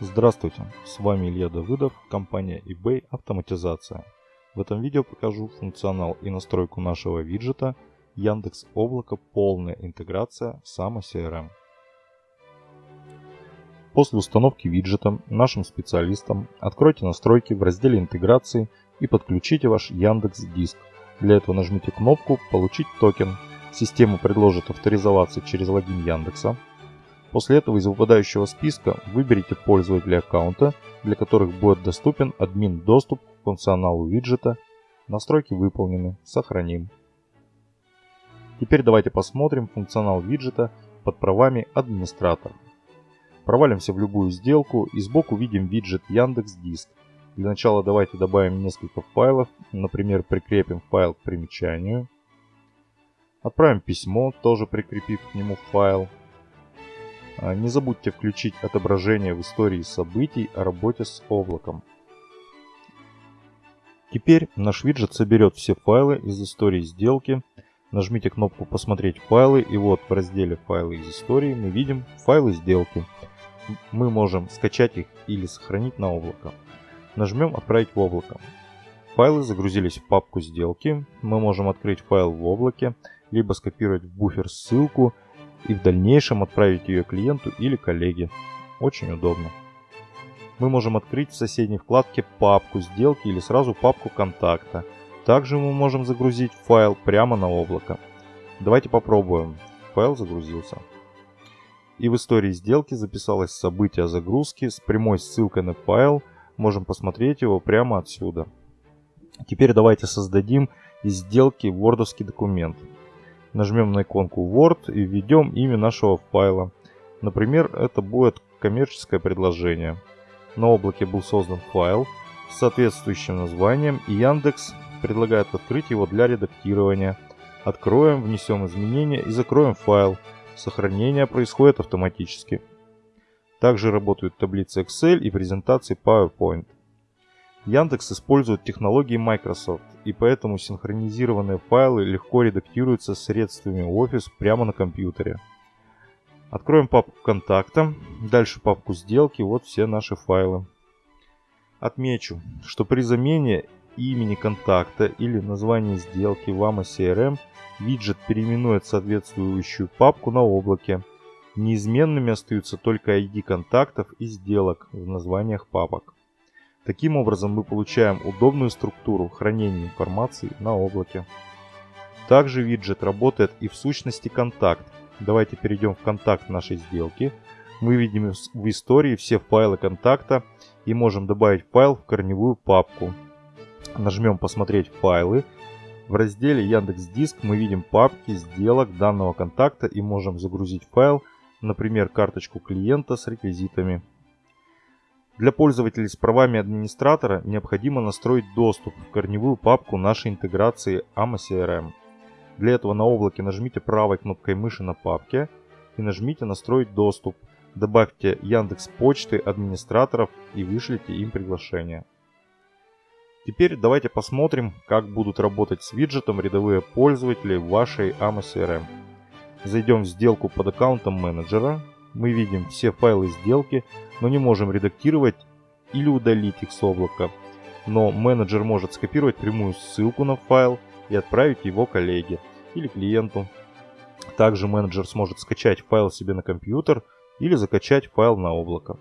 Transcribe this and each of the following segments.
Здравствуйте, с вами Илья Давыдов, компания eBay Автоматизация. В этом видео покажу функционал и настройку нашего виджета Яндекс Облако полная интеграция Само CRM. После установки виджета нашим специалистам откройте настройки в разделе интеграции и подключите ваш Яндекс Диск. Для этого нажмите кнопку «Получить токен». Система предложит авторизоваться через логин Яндекса. После этого из выпадающего списка выберите пользователя аккаунта, для которых будет доступен админ доступ к функционалу виджета. Настройки выполнены. Сохраним. Теперь давайте посмотрим функционал виджета под правами администратора. Провалимся в любую сделку и сбоку видим виджет Яндекс Диск. Для начала давайте добавим несколько файлов, например, прикрепим файл к примечанию. Отправим письмо, тоже прикрепив к нему файл. А, не забудьте включить отображение в истории событий о работе с облаком. Теперь наш виджет соберет все файлы из истории сделки. Нажмите кнопку «Посмотреть файлы» и вот в разделе «Файлы из истории» мы видим файлы сделки. Мы можем скачать их или сохранить на облако. Нажмем «Отправить в облако». Файлы загрузились в папку сделки. Мы можем открыть файл в облаке, либо скопировать в буфер ссылку – и в дальнейшем отправить ее клиенту или коллеге. Очень удобно. Мы можем открыть в соседней вкладке папку сделки или сразу папку контакта. Также мы можем загрузить файл прямо на облако. Давайте попробуем. Файл загрузился. И в истории сделки записалось событие загрузки с прямой ссылкой на файл. Можем посмотреть его прямо отсюда. Теперь давайте создадим из сделки вордовский документ. Нажмем на иконку Word и введем имя нашего файла. Например, это будет коммерческое предложение. На облаке был создан файл с соответствующим названием и Яндекс предлагает открыть его для редактирования. Откроем, внесем изменения и закроем файл. Сохранение происходит автоматически. Также работают таблицы Excel и презентации PowerPoint. Яндекс использует технологии Microsoft, и поэтому синхронизированные файлы легко редактируются средствами Office прямо на компьютере. Откроем папку контакта, дальше папку сделки, вот все наши файлы. Отмечу, что при замене имени контакта или названия сделки в AMA CRM виджет переименует соответствующую папку на облаке. Неизменными остаются только ID контактов и сделок в названиях папок. Таким образом мы получаем удобную структуру хранения информации на облаке. Также виджет работает и в сущности контакт. Давайте перейдем в контакт нашей сделки. Мы видим в истории все файлы контакта и можем добавить файл в корневую папку. Нажмем «Посмотреть файлы». В разделе Яндекс Диск мы видим папки сделок данного контакта и можем загрузить файл, например, карточку клиента с реквизитами. Для пользователей с правами администратора необходимо настроить доступ в корневую папку нашей интеграции AMA CRM. Для этого на облаке нажмите правой кнопкой мыши на папке и нажмите «Настроить доступ». Добавьте Яндекс Почты администраторов и вышлите им приглашение. Теперь давайте посмотрим, как будут работать с виджетом рядовые пользователи вашей AMA CRM. Зайдем в сделку под аккаунтом менеджера, мы видим все файлы сделки, но не можем редактировать или удалить их с облака. Но менеджер может скопировать прямую ссылку на файл и отправить его коллеге или клиенту. Также менеджер сможет скачать файл себе на компьютер или закачать файл на облако.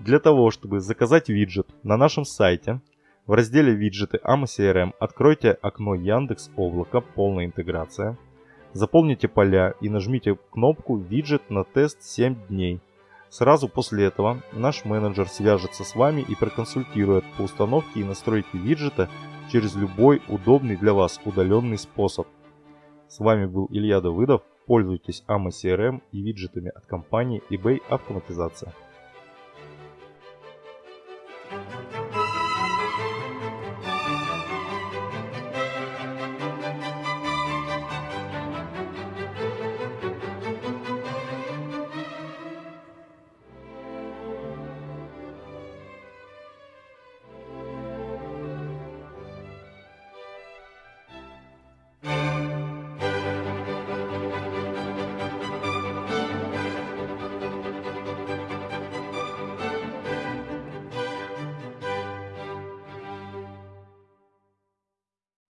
Для того, чтобы заказать виджет на нашем сайте, в разделе виджеты AMA CRM откройте окно Яндекс Облако полная интеграция – Заполните поля и нажмите кнопку «Виджет на тест 7 дней». Сразу после этого наш менеджер свяжется с вами и проконсультирует по установке и настройке виджета через любой удобный для вас удаленный способ. С вами был Илья Давыдов. Пользуйтесь AMA CRM и виджетами от компании eBay Автоматизация.